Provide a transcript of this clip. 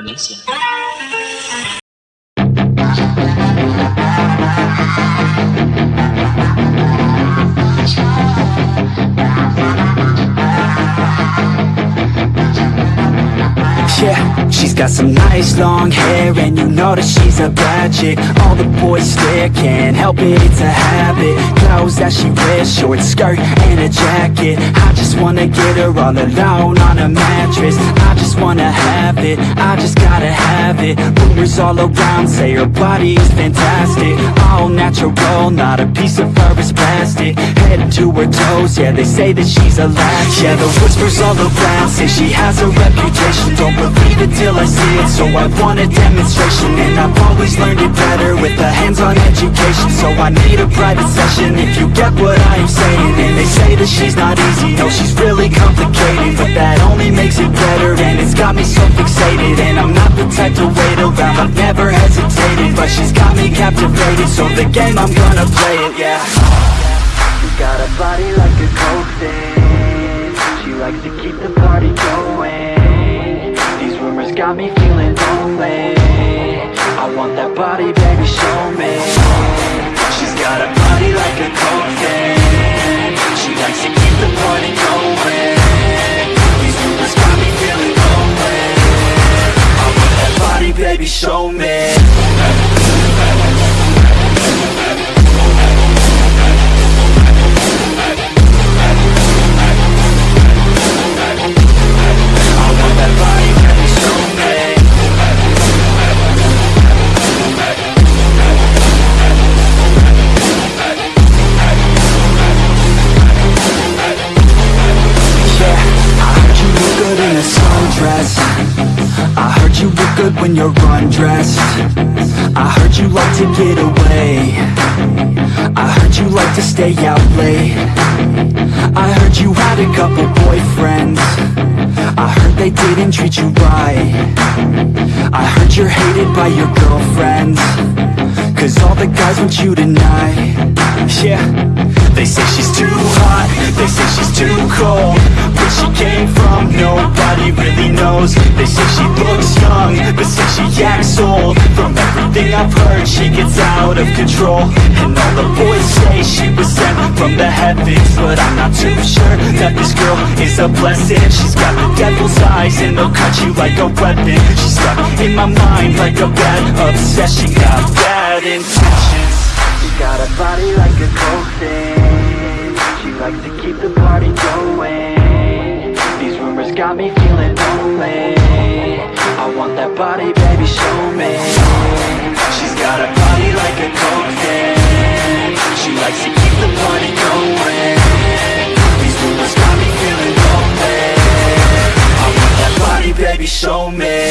violência. She's got some nice long hair And you know that she's a bad chick. All the boys stare, can't help it, it's a habit. Clothes that she wears, short skirt and a jacket. I just wanna get her all alone on a mattress. I just wanna have it, I just gotta have it. Rumors all around say her body is fantastic natural, not a piece of fur is plastic. Head to her toes, yeah they say that she's a latch Yeah the whispers all around say she has a reputation. Don't believe it till I see it, so I want a demonstration. And I've always learned it better with a hands-on education. So I need a private session if you get what I am saying. And they say that she's not easy, no she's really complicated. But that only makes it better and it's got me so fixated. And I'm not the type to wait around, I've never hesitated. But she's got me captivated, so the game I'm gonna play it, yeah. She got a body like a coffin She likes to keep the party going. These rumors got me feeling lonely. I want that body, baby, show me. She's got a body like a coffin She likes to keep the party going. These rumors got me feeling lonely. I want that body, baby, show me good when you're undressed. I heard you like to get away. I heard you like to stay out late. I heard you had a couple boyfriends. I heard they didn't treat you right. I heard you're hated by your girlfriends. Cause all the guys want you tonight. Yeah. They say she's too hot. They say she's too cold. Where she came from Nobody really knows. They say she looks young But since she acts old From everything I've heard She gets out of control. And all the boys say she was sent from the heavens. But I'm not too sure That this girl is a blessing. She's got the devil's eyes And they'll cut you like a weapon. She's stuck in my mind Like a bad obsession. She Got bad intentions. She got a body like a coffin. She likes to keep the party going. These rumors got me feeling lonely that body, baby, show me. She's got a body like a coffin She likes to keep the party going. These rumors got me feeling lonely. I want that body, baby, show me